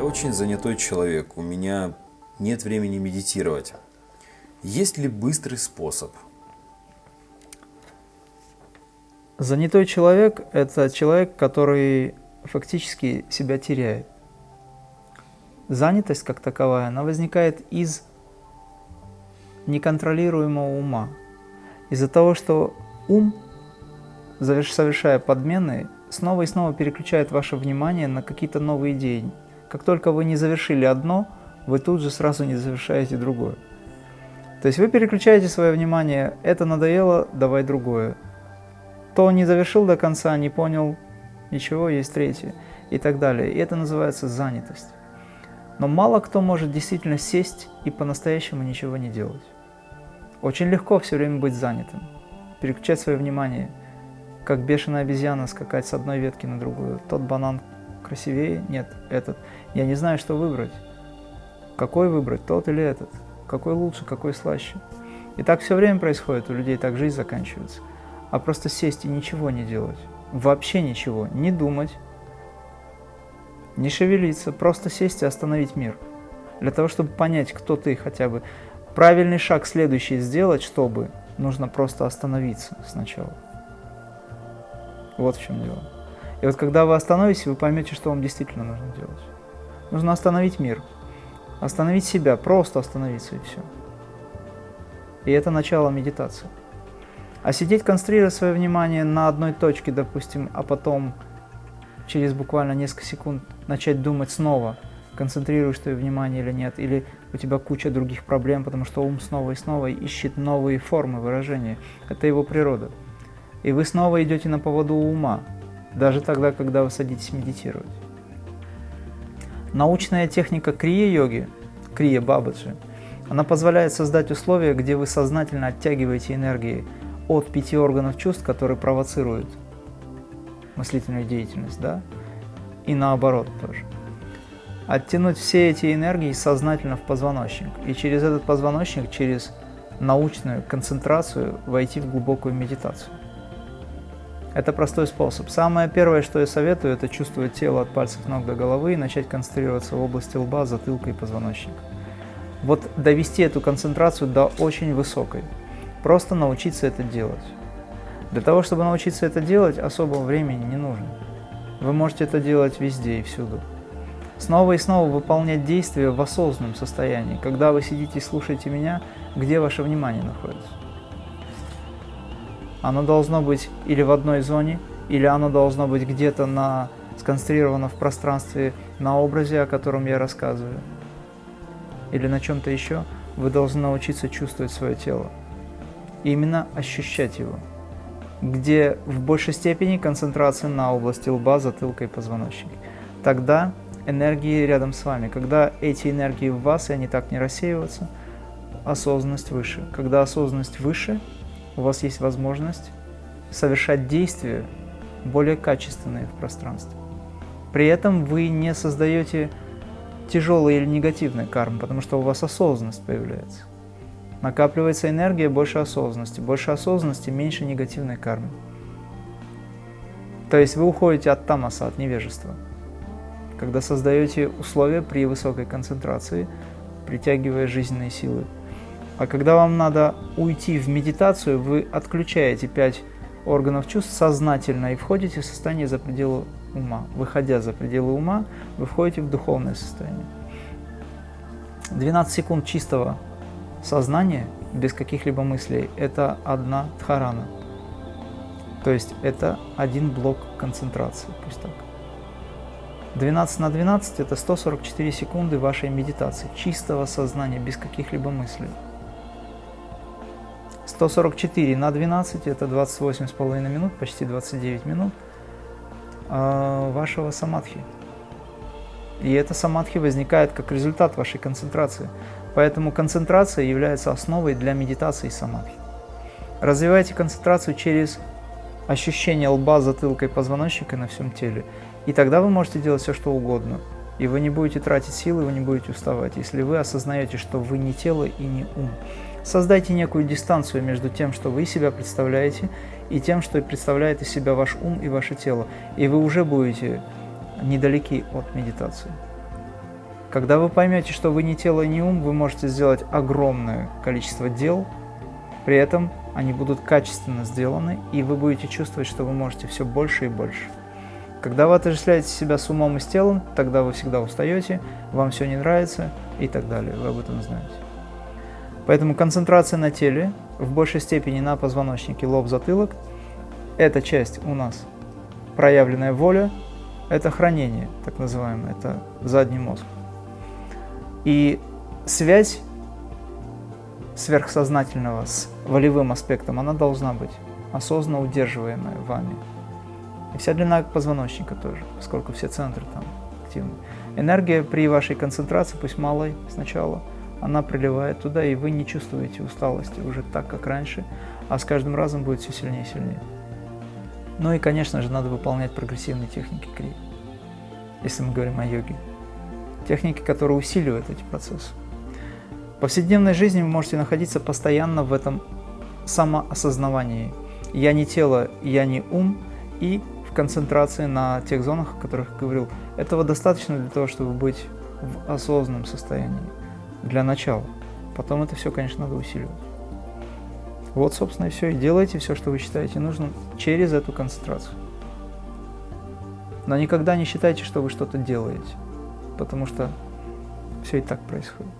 Я очень занятой человек, у меня нет времени медитировать. Есть ли быстрый способ? Занятой человек – это человек, который фактически себя теряет. Занятость как таковая, она возникает из неконтролируемого ума. Из-за того, что ум, совершая подмены, снова и снова переключает ваше внимание на какие-то новые идеи. Как только вы не завершили одно, вы тут же сразу не завершаете другое. То есть вы переключаете свое внимание, это надоело, давай другое. То не завершил до конца, не понял, ничего, есть третье и так далее. И это называется занятость. Но мало кто может действительно сесть и по-настоящему ничего не делать. Очень легко все время быть занятым, переключать свое внимание, как бешеная обезьяна скакать с одной ветки на другую. Тот банан красивее, нет, этот. Я не знаю, что выбрать. Какой выбрать, тот или этот? Какой лучше, какой слаще? И так все время происходит, у людей так жизнь заканчивается. А просто сесть и ничего не делать, вообще ничего, не думать, не шевелиться, просто сесть и остановить мир. Для того, чтобы понять, кто ты хотя бы. Правильный шаг следующий сделать, чтобы, нужно просто остановиться сначала. Вот в чем дело. И вот когда вы остановитесь, вы поймете, что вам действительно нужно делать. Нужно остановить мир, остановить себя, просто остановиться и все. И это начало медитации. А сидеть, концентрировать свое внимание на одной точке, допустим, а потом через буквально несколько секунд начать думать снова, концентрируешь твое внимание или нет, или у тебя куча других проблем, потому что ум снова и снова ищет новые формы выражения. Это его природа. И вы снова идете на поводу ума, даже тогда, когда вы садитесь медитировать. Научная техника крия-йоги, крия-бабаджи, она позволяет создать условия, где вы сознательно оттягиваете энергии от пяти органов чувств, которые провоцируют мыслительную деятельность, да, и наоборот тоже. Оттянуть все эти энергии сознательно в позвоночник, и через этот позвоночник, через научную концентрацию войти в глубокую медитацию. Это простой способ. Самое первое, что я советую, это чувствовать тело от пальцев ног до головы и начать концентрироваться в области лба, затылка и позвоночника. Вот довести эту концентрацию до очень высокой. Просто научиться это делать. Для того, чтобы научиться это делать, особого времени не нужно. Вы можете это делать везде и всюду. Снова и снова выполнять действия в осознанном состоянии. Когда вы сидите и слушаете меня, где ваше внимание находится? Оно должно быть или в одной зоне, или оно должно быть где-то на, сконцентрировано в пространстве на образе, о котором я рассказываю, или на чем-то еще, вы должны научиться чувствовать свое тело. И именно ощущать его, где в большей степени концентрация на области лба, затылка и позвоночника. Тогда энергии рядом с вами. Когда эти энергии в вас, и они так не рассеиваются, осознанность выше. Когда осознанность выше, у вас есть возможность совершать действия более качественные в пространстве. При этом вы не создаете тяжелые или негативные кармы, потому что у вас осознанность появляется. Накапливается энергия, больше осознанности. Больше осознанности, меньше негативной кармы. То есть вы уходите от тамаса, от невежества. Когда создаете условия при высокой концентрации, притягивая жизненные силы а когда вам надо уйти в медитацию, вы отключаете пять органов чувств сознательно и входите в состояние за пределы ума. Выходя за пределы ума, вы входите в духовное состояние. 12 секунд чистого сознания, без каких-либо мыслей, это одна дхарана. То есть это один блок концентрации, пусть так. 12 на 12 это 144 секунды вашей медитации, чистого сознания, без каких-либо мыслей. 144 на 12 это 28,5 минут, почти 29 минут а, вашего самадхи. И эта самадхи возникает как результат вашей концентрации. Поэтому концентрация является основой для медитации самадхи. Развивайте концентрацию через ощущение лба, затылка и позвоночника на всем теле. И тогда вы можете делать все, что угодно. И вы не будете тратить силы, вы не будете уставать, если вы осознаете, что вы не тело и не ум. Создайте некую дистанцию между тем, что вы себя представляете, и тем, что представляет из себя ваш ум и ваше тело. И вы уже будете недалеки от медитации. Когда вы поймете, что вы не тело не ум, вы можете сделать огромное количество дел, при этом они будут качественно сделаны, и вы будете чувствовать, что вы можете все больше и больше. Когда вы отождествляете себя с умом и с телом, тогда вы всегда устаете, вам все не нравится и так далее. Вы об этом знаете. Поэтому концентрация на теле, в большей степени на позвоночнике, лоб, затылок, эта часть у нас проявленная воля, это хранение, так называемое, это задний мозг. И связь сверхсознательного с волевым аспектом, она должна быть осознанно удерживаемая вами. И вся длина позвоночника тоже, поскольку все центры там активны. Энергия при вашей концентрации, пусть малой сначала, она приливает туда, и вы не чувствуете усталости уже так, как раньше, а с каждым разом будет все сильнее и сильнее. Ну и, конечно же, надо выполнять прогрессивные техники крии, если мы говорим о йоге. Техники, которые усиливают эти процессы. В повседневной жизни вы можете находиться постоянно в этом самоосознавании. Я не тело, я не ум, и в концентрации на тех зонах, о которых я говорил. Этого достаточно для того, чтобы быть в осознанном состоянии для начала. Потом это все, конечно, надо усиливать. Вот, собственно, и все. И делайте все, что вы считаете нужным через эту концентрацию. Но никогда не считайте, что вы что-то делаете, потому что все и так происходит.